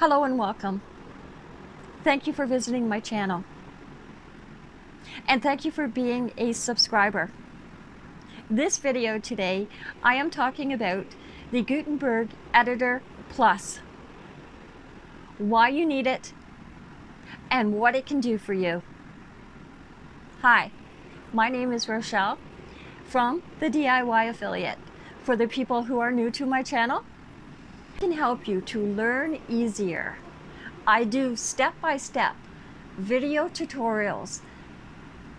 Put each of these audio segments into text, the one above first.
Hello and welcome. Thank you for visiting my channel. And thank you for being a subscriber. This video today, I am talking about the Gutenberg Editor Plus. Why you need it and what it can do for you. Hi, my name is Rochelle from the DIY Affiliate. For the people who are new to my channel, can help you to learn easier. I do step-by-step -step video tutorials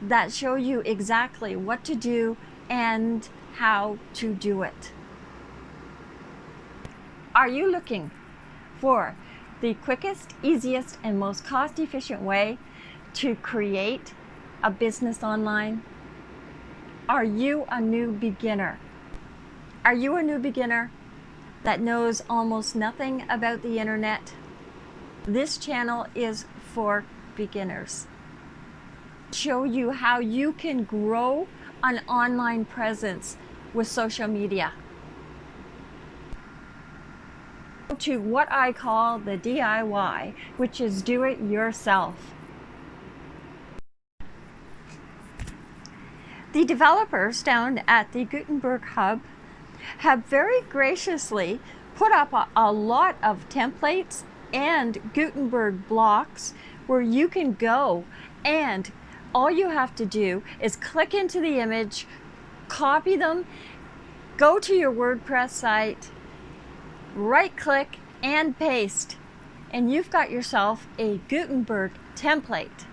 that show you exactly what to do and how to do it. Are you looking for the quickest, easiest, and most cost-efficient way to create a business online? Are you a new beginner? Are you a new beginner that knows almost nothing about the internet? This channel is for beginners. Show you how you can grow an online presence with social media. To what I call the DIY, which is do it yourself. The developers down at the Gutenberg Hub have very graciously put up a, a, lot of templates and Gutenberg blocks where you can go and all you have to do is click into the image, copy them, go to your WordPress site, right click and paste and you've got yourself a Gutenberg template.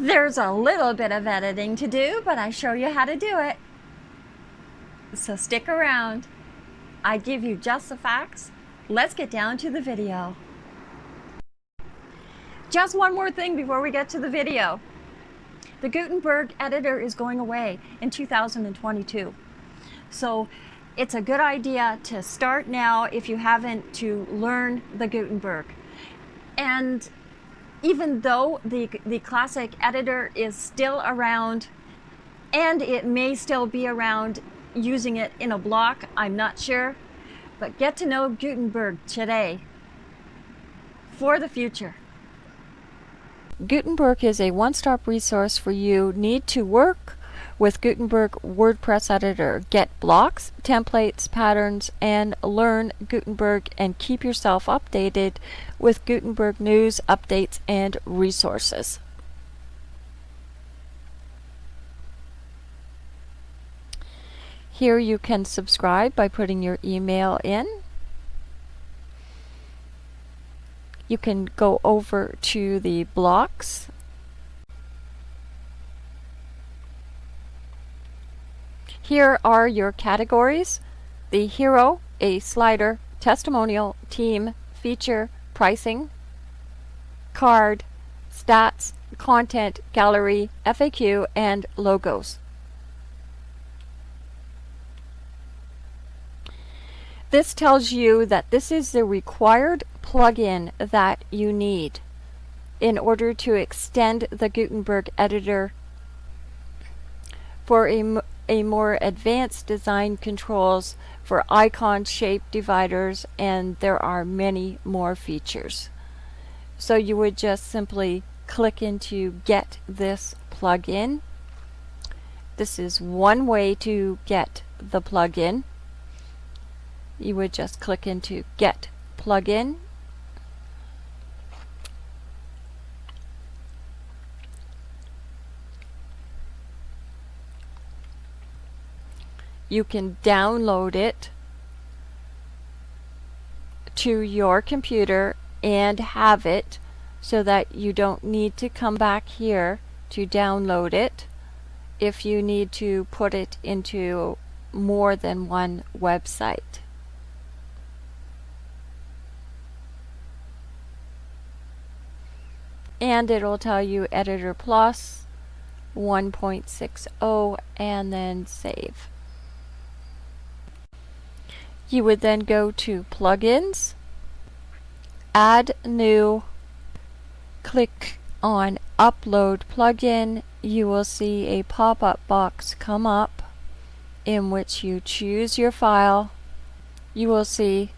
There's a little bit of editing to do, but I show you how to do it. So stick around. I give you just the facts. Let's get down to the video. Just one more thing before we get to the video. The Gutenberg editor is going away in 2022. So it's a good idea to start now if you haven't to learn the Gutenberg. And even though the, the classic editor is still around and it may still be around using it in a block, I'm not sure, but get to know Gutenberg today for the future. Gutenberg is a one-stop resource for you need to work with Gutenberg WordPress Editor. Get blocks, templates, patterns, and learn Gutenberg and keep yourself updated with Gutenberg news, updates, and resources. Here you can subscribe by putting your email in. You can go over to the blocks Here are your categories. The hero, a slider, testimonial, team, feature, pricing, card, stats, content, gallery, FAQ, and logos. This tells you that this is the required plugin that you need in order to extend the Gutenberg editor for a a more advanced design controls for icon shape dividers and there are many more features. So you would just simply click into get this plugin. This is one way to get the plugin. You would just click into get plugin you can download it to your computer and have it so that you don't need to come back here to download it if you need to put it into more than one website. And it'll tell you Editor Plus 1.60 and then save. You would then go to Plugins, Add New, click on Upload Plugin. You will see a pop-up box come up in which you choose your file you will see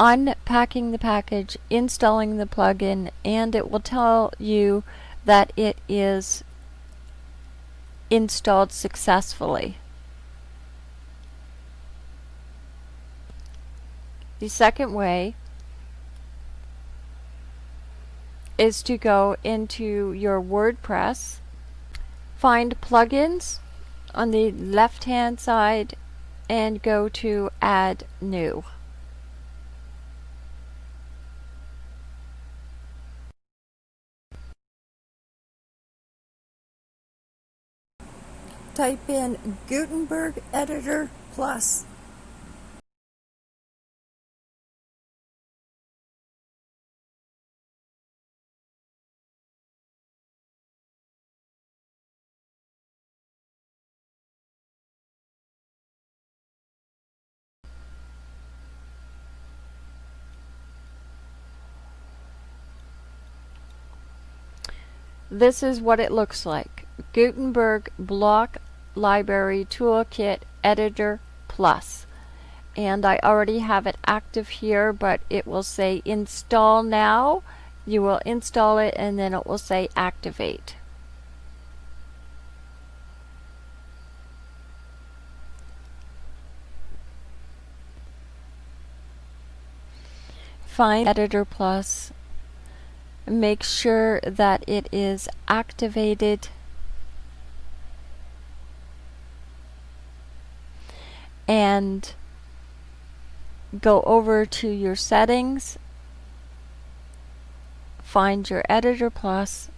unpacking the package, installing the plugin, and it will tell you that it is installed successfully. The second way is to go into your WordPress, find plugins on the left hand side and go to add new. Type in Gutenberg Editor Plus. This is what it looks like. Gutenberg Block Library Toolkit Editor Plus. And I already have it active here, but it will say install now. You will install it and then it will say activate. Find Editor Plus make sure that it is activated. And go over to your settings. Find your editor plus.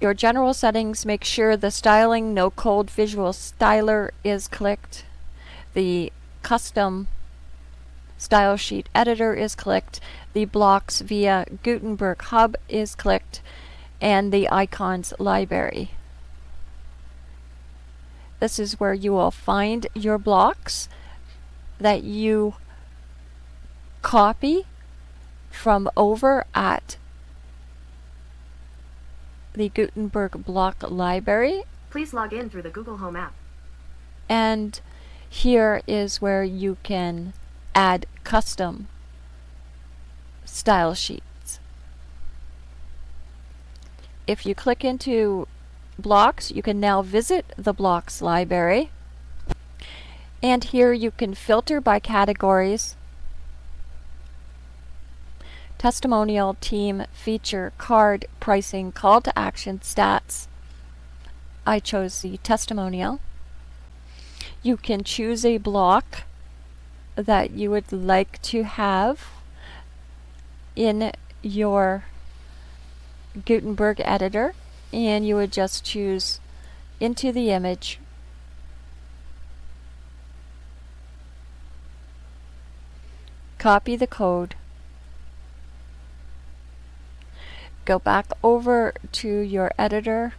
Your general settings make sure the styling no code visual styler is clicked. The custom style sheet editor is clicked, the blocks via Gutenberg Hub is clicked, and the icons library. This is where you will find your blocks that you copy from over at the Gutenberg block library. Please log in through the Google Home app. And here is where you can add custom style sheets. If you click into blocks, you can now visit the blocks library. And here you can filter by categories, testimonial, team, feature, card, pricing, call to action, stats. I chose the testimonial. You can choose a block that you would like to have in your Gutenberg editor and you would just choose into the image. Copy the code. Go back over to your editor.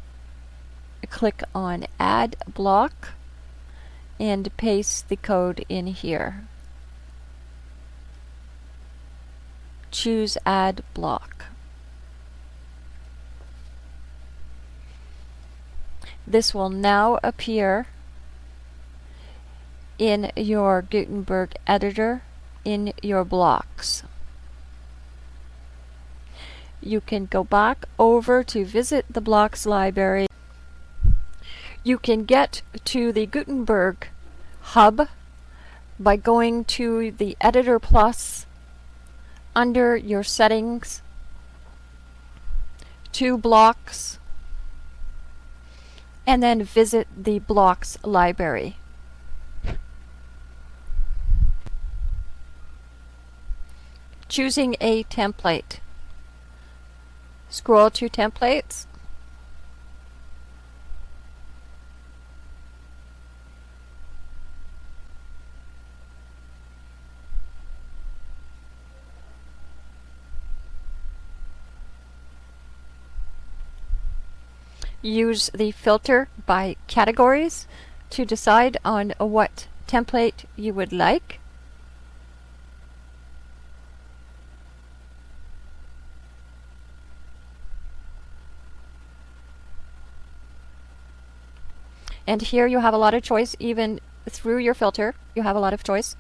Click on add block and paste the code in here choose add block. This will now appear in your Gutenberg editor in your blocks. You can go back over to visit the blocks library. You can get to the Gutenberg hub by going to the Editor Plus under your settings, to blocks, and then visit the blocks library. Choosing a template. Scroll to templates use the filter by categories to decide on what template you would like. And here you have a lot of choice, even through your filter, you have a lot of choice.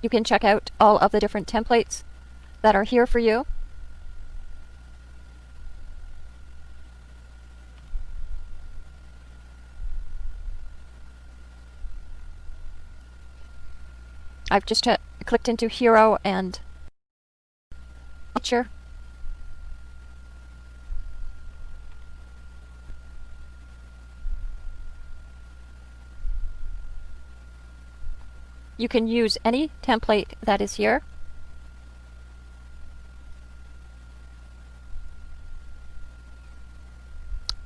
You can check out all of the different templates that are here for you. I've just uh, clicked into Hero and Feature. You can use any template that is here.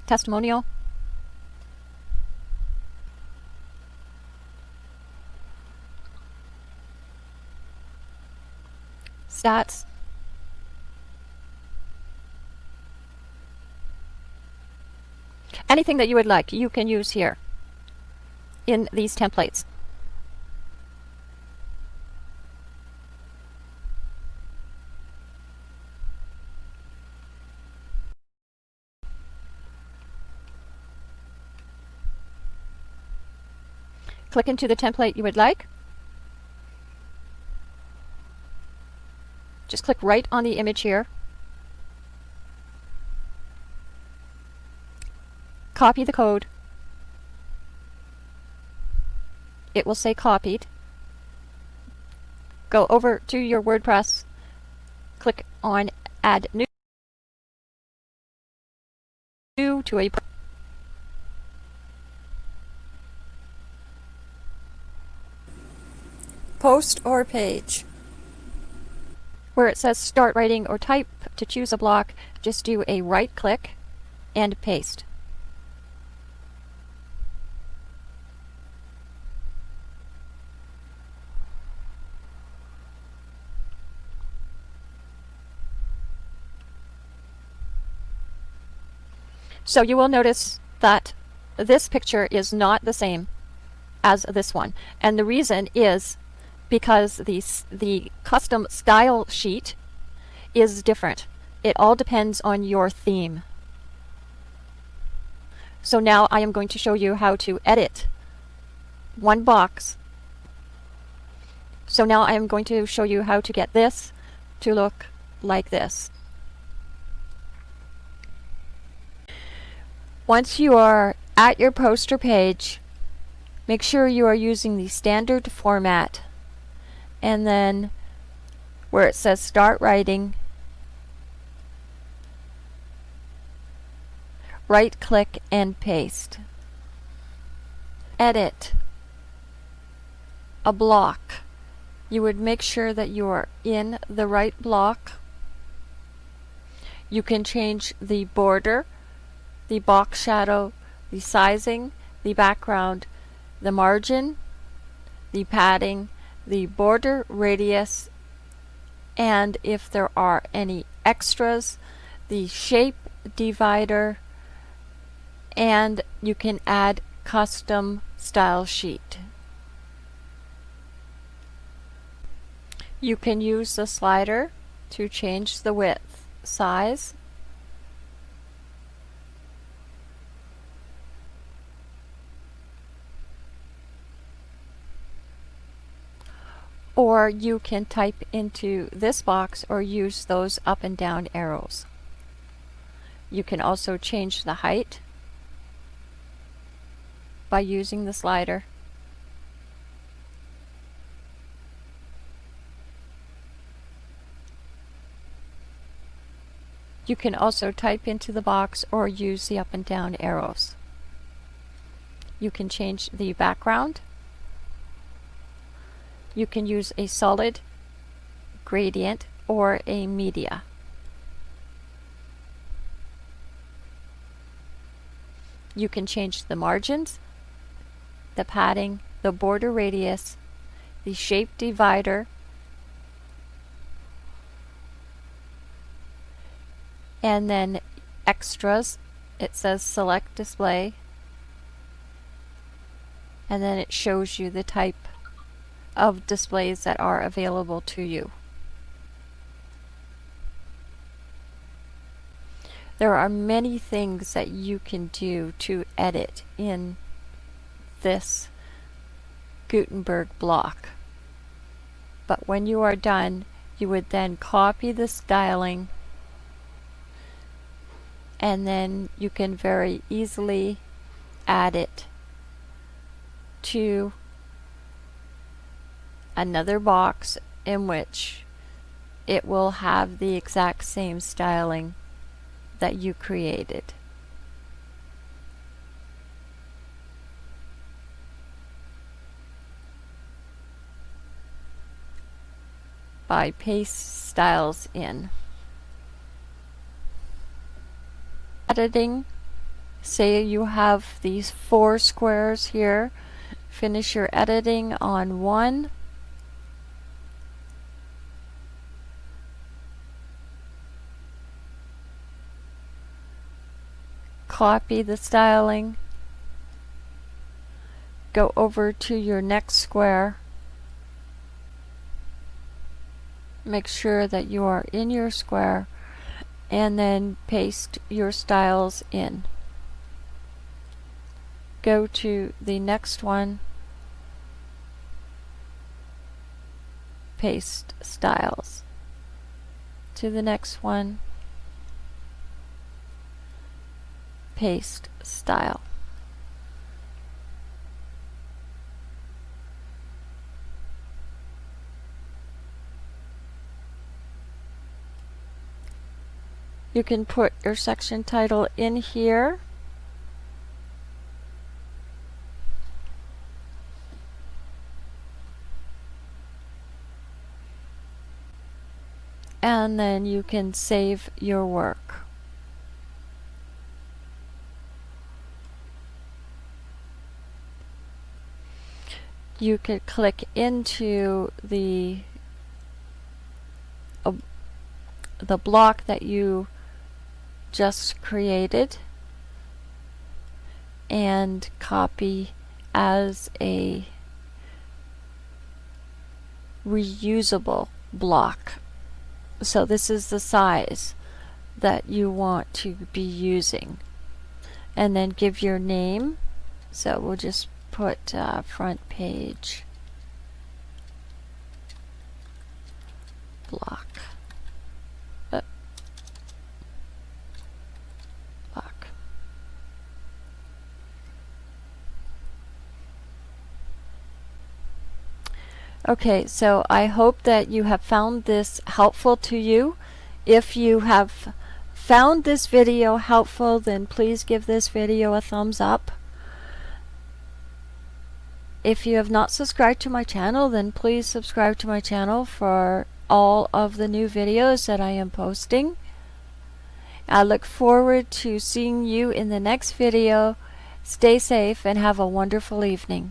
Testimonial. Stats. Anything that you would like, you can use here in these templates. Click into the template you would like. Just click right on the image here. Copy the code. It will say copied. Go over to your WordPress, click on add new to a post or page. Where it says start writing or type to choose a block, just do a right click and paste. So you will notice that this picture is not the same as this one. And the reason is because the, the custom style sheet is different. It all depends on your theme. So now I am going to show you how to edit one box. So now I am going to show you how to get this to look like this. Once you are at your poster page, make sure you are using the standard format and then where it says start writing right click and paste. Edit. A block. You would make sure that you are in the right block. You can change the border the box shadow the sizing the background the margin the padding the border radius and if there are any extras the shape divider and you can add custom style sheet. You can use the slider to change the width, size, or you can type into this box or use those up and down arrows. You can also change the height by using the slider. You can also type into the box or use the up and down arrows. You can change the background you can use a solid gradient or a media. You can change the margins, the padding, the border radius, the shape divider, and then extras it says select display and then it shows you the type of displays that are available to you. There are many things that you can do to edit in this Gutenberg block. But when you are done, you would then copy the styling and then you can very easily add it to another box in which it will have the exact same styling that you created. by paste styles in. Editing, say you have these four squares here, finish your editing on one, copy the styling, go over to your next square, make sure that you are in your square and then paste your styles in. Go to the next one, paste styles. To the next one, paste style. You can put your section title in here. And then you can save your work. You could click into the uh, the block that you just created and copy as a reusable block. So this is the size that you want to be using. And then give your name. So we'll just put uh, front page block. Okay, so I hope that you have found this helpful to you. If you have found this video helpful, then please give this video a thumbs up. If you have not subscribed to my channel, then please subscribe to my channel for all of the new videos that I am posting. I look forward to seeing you in the next video. Stay safe and have a wonderful evening.